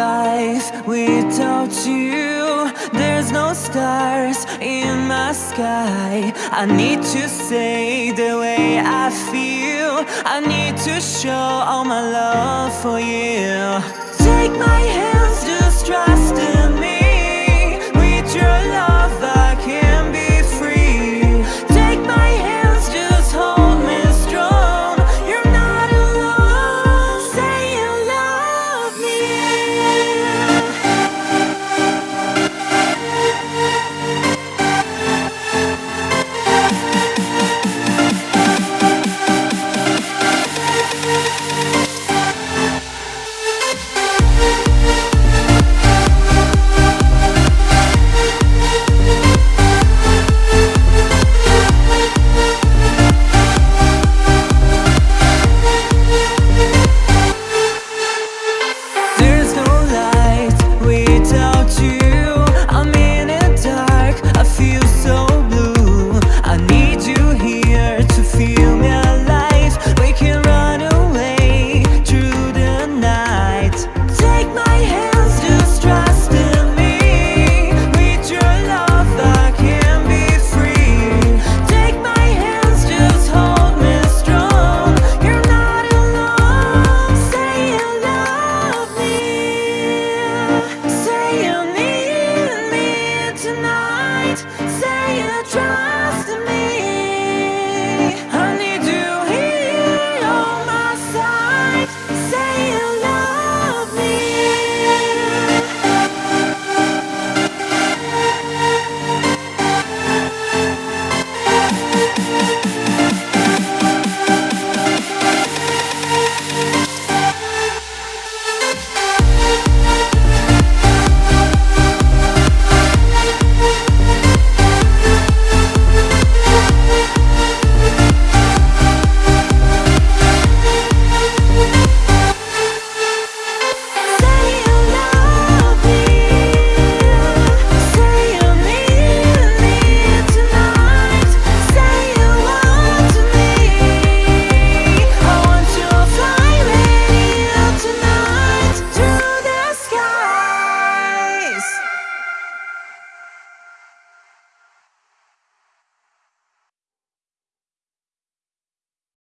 life without you. There's no stars in my sky. I need to say the way I feel. I need to show all my love for you Take my hand.